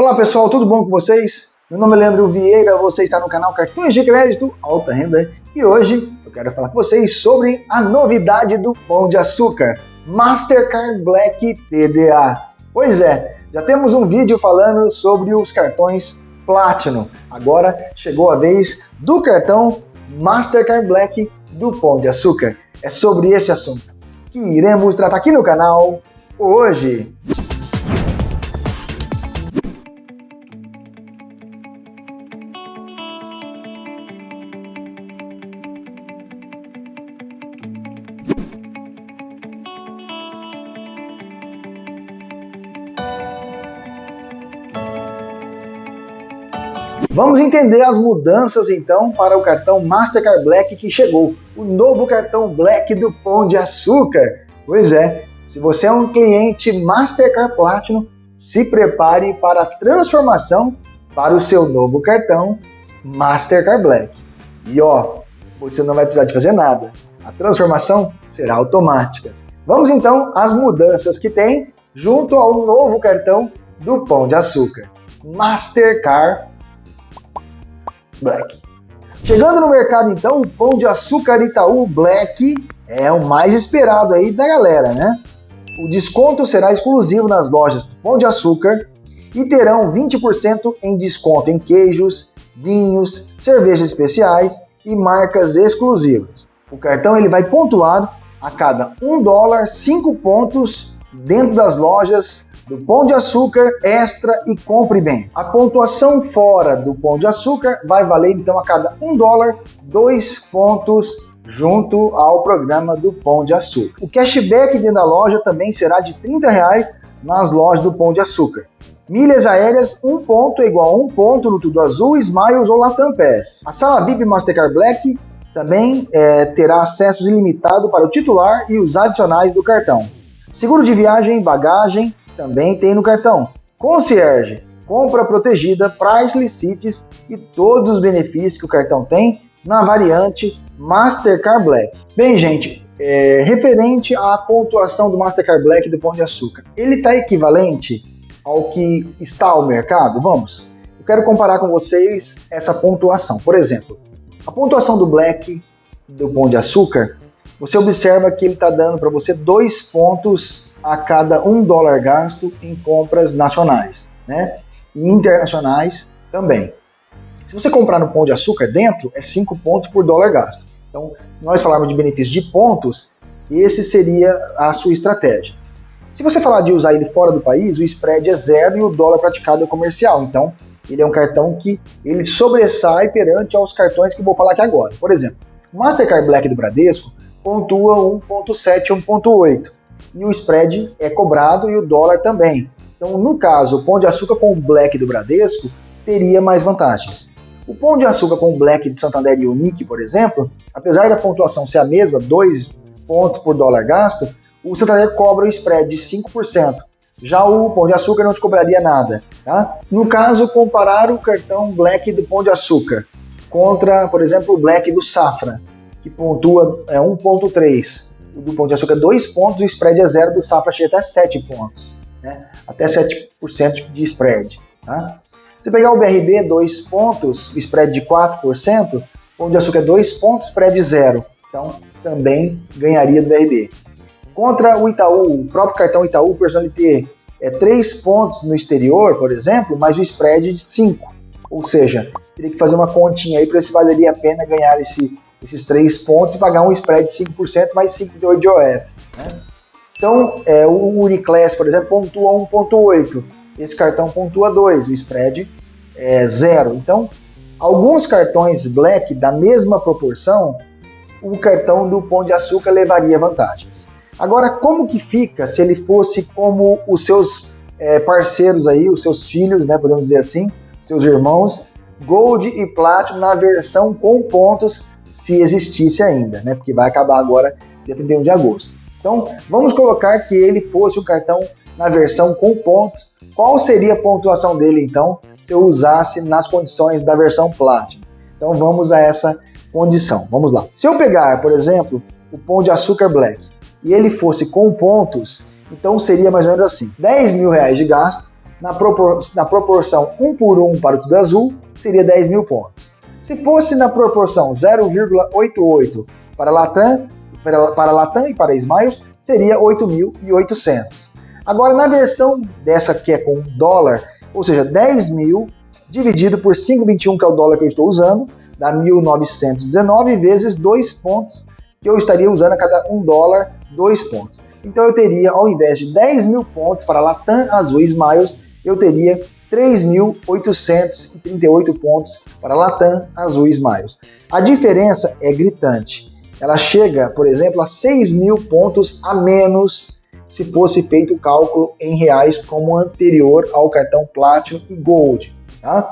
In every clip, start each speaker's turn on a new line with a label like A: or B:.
A: Olá pessoal, tudo bom com vocês? Meu nome é Leandro Vieira, você está no canal Cartões de Crédito Alta Renda e hoje eu quero falar com vocês sobre a novidade do Pão de Açúcar, Mastercard Black PDA. Pois é, já temos um vídeo falando sobre os cartões Platinum. Agora chegou a vez do cartão Mastercard Black do Pão de Açúcar. É sobre esse assunto que iremos tratar aqui no canal hoje. Vamos entender as mudanças então para o cartão Mastercard Black que chegou, o novo cartão Black do Pão de Açúcar. Pois é, se você é um cliente Mastercard Platinum, se prepare para a transformação para o seu novo cartão Mastercard Black. E ó, você não vai precisar de fazer nada. A transformação será automática. Vamos então às mudanças que tem junto ao novo cartão do Pão de Açúcar. Mastercard Black. Chegando no mercado então, o Pão de Açúcar Itaú Black é o mais esperado aí da galera, né? O desconto será exclusivo nas lojas do Pão de Açúcar e terão 20% em desconto em queijos, vinhos, cervejas especiais e marcas exclusivas. O cartão ele vai pontuado a cada 1 dólar 5 pontos dentro das lojas do Pão de Açúcar Extra e Compre Bem. A pontuação fora do Pão de Açúcar vai valer então a cada 1 dólar 2 pontos junto ao programa do Pão de Açúcar. O cashback dentro da loja também será de 30 reais nas lojas do Pão de Açúcar. Milhas aéreas, um ponto é igual a um ponto no Tudo Azul, Smiles ou Latam Pass. A sala VIP Mastercard Black também é, terá acesso ilimitado para o titular e os adicionais do cartão. Seguro de viagem, bagagem, também tem no cartão. Concierge, compra protegida, Priceless Cities e todos os benefícios que o cartão tem na variante Mastercard Black. Bem, gente, é, referente à pontuação do Mastercard Black do Pão de Açúcar, ele está equivalente ao que está ao mercado? Vamos. Eu quero comparar com vocês essa pontuação. Por exemplo, a pontuação do Black do Pão de Açúcar, você observa que ele está dando para você dois pontos a cada um dólar gasto em compras nacionais, né? E internacionais também. Se você comprar no Pão de Açúcar dentro, é 5 pontos por dólar gasto. Então, se nós falarmos de benefício de pontos, esse seria a sua estratégia. Se você falar de usar ele fora do país, o spread é zero e o dólar praticado é comercial. Então, ele é um cartão que ele sobressai perante aos cartões que vou falar aqui agora. Por exemplo, o Mastercard Black do Bradesco pontua 1.7 1.8 e o spread é cobrado e o dólar também. Então, no caso, o Pão de Açúcar com o Black do Bradesco teria mais vantagens. O Pão de Açúcar com o Black do Santander e o Nick, por exemplo, apesar da pontuação ser a mesma, 2 pontos por dólar gasto, o Santander cobra o spread de 5%. Já o Pão de Açúcar não te cobraria nada. Tá? No caso, comparar o cartão Black do Pão de Açúcar contra, por exemplo, o Black do Safra, que pontua é, 1.3 o do Pão de Açúcar 2 pontos, o spread é zero, do Safra chega até 7 pontos, né? até 7% de spread. Tá? Se pegar o BRB 2 pontos, o spread de 4%, Pão de Açúcar 2 pontos, spread zero. Então, também ganharia do BRB. Contra o Itaú, o próprio cartão Itaú Personalité é 3 pontos no exterior, por exemplo, mas o spread de 5. Ou seja, teria que fazer uma continha aí para se valeria a pena ganhar esse esses três pontos e pagar um spread de 5% mais 5,8% de OF. Né? Então, é, o Uniclass, por exemplo, pontua 1,8%. Esse cartão pontua 2%, o spread é zero. Então, alguns cartões Black da mesma proporção, o cartão do Pão de Açúcar levaria vantagens. Agora, como que fica se ele fosse como os seus é, parceiros aí, os seus filhos, né, podemos dizer assim, seus irmãos, Gold e Platinum na versão com pontos se existisse ainda, né? Porque vai acabar agora dia 31 de agosto. Então, vamos colocar que ele fosse o cartão na versão com pontos. Qual seria a pontuação dele, então, se eu usasse nas condições da versão Platinum? Então, vamos a essa condição. Vamos lá. Se eu pegar, por exemplo, o Pão de Açúcar Black e ele fosse com pontos, então seria mais ou menos assim: 10 mil reais de gasto, na, propor na proporção 1 por 1 para o Tudo Azul, seria 10 mil pontos. Se fosse na proporção 0,88 para Latam, para, para Latam e para Smiles, seria 8.800. Agora, na versão dessa que é com dólar, ou seja, 10 mil dividido por 5,21, que é o dólar que eu estou usando, dá 1.919 vezes 2 pontos, que eu estaria usando a cada 1 dólar, 2 pontos. Então eu teria, ao invés de 10 mil pontos para Latam Azul Smiles, eu teria 3.838 pontos para Latam Azul Smiles. A diferença é gritante. Ela chega, por exemplo, a 6 mil pontos a menos se fosse feito o cálculo em reais como anterior ao cartão Platinum e Gold. Tá?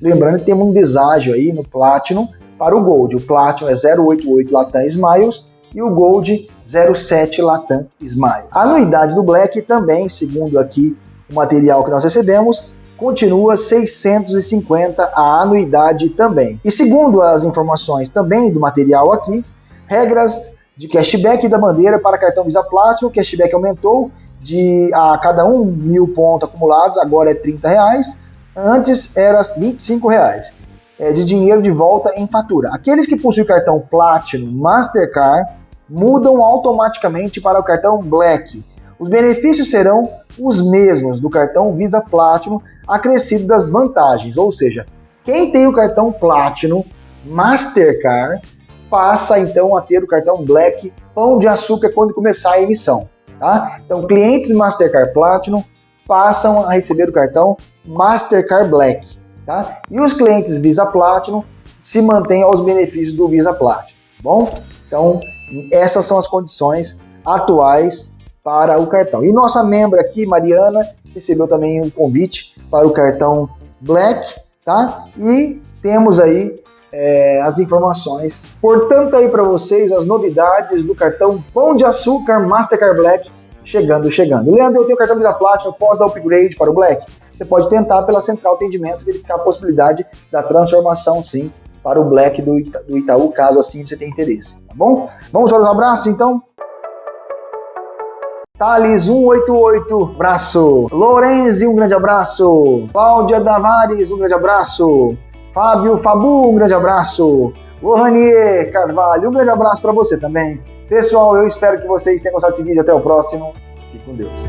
A: Lembrando que temos um deságio aí no Platinum para o Gold. O Platinum é 088 Latam Smiles e o Gold 07 Latam Smile. A anuidade do Black também, segundo aqui o material que nós recebemos, continua 650 a anuidade também. E segundo as informações também do material aqui, regras de cashback da bandeira para cartão Visa Platinum, o cashback aumentou de a cada um mil pontos acumulados, agora é 30 reais, antes era 25 reais é, de dinheiro de volta em fatura. Aqueles que possuem cartão Platinum Mastercard mudam automaticamente para o cartão Black. Os benefícios serão os mesmos do cartão Visa Platinum, acrescido das vantagens, ou seja, quem tem o cartão Platinum Mastercard passa então a ter o cartão Black Pão de Açúcar quando começar a emissão. Tá? Então, clientes Mastercard Platinum passam a receber o cartão Mastercard Black. Tá? E os clientes Visa Platinum se mantêm aos benefícios do Visa Platinum. Tá bom, então essas são as condições atuais para o cartão. E nossa membra aqui, Mariana, recebeu também um convite para o cartão Black, tá? E temos aí é, as informações. Portanto, aí para vocês as novidades do cartão Pão de Açúcar Mastercard Black chegando, chegando. Leandro, eu tenho cartão Visa Platinum, posso dar upgrade para o Black? Você pode tentar pela central atendimento verificar a possibilidade da transformação, sim, para o Black do, Ita do Itaú, caso assim você tenha interesse, tá bom? Vamos para os abraços, então? Thales 188, abraço. Lorenzi, um grande abraço. Cláudia Davares, um grande abraço. Fábio Fabu, um grande abraço. Lohanier Carvalho, um grande abraço para você também. Pessoal, eu espero que vocês tenham gostado desse vídeo. Até o próximo. Fique com Deus.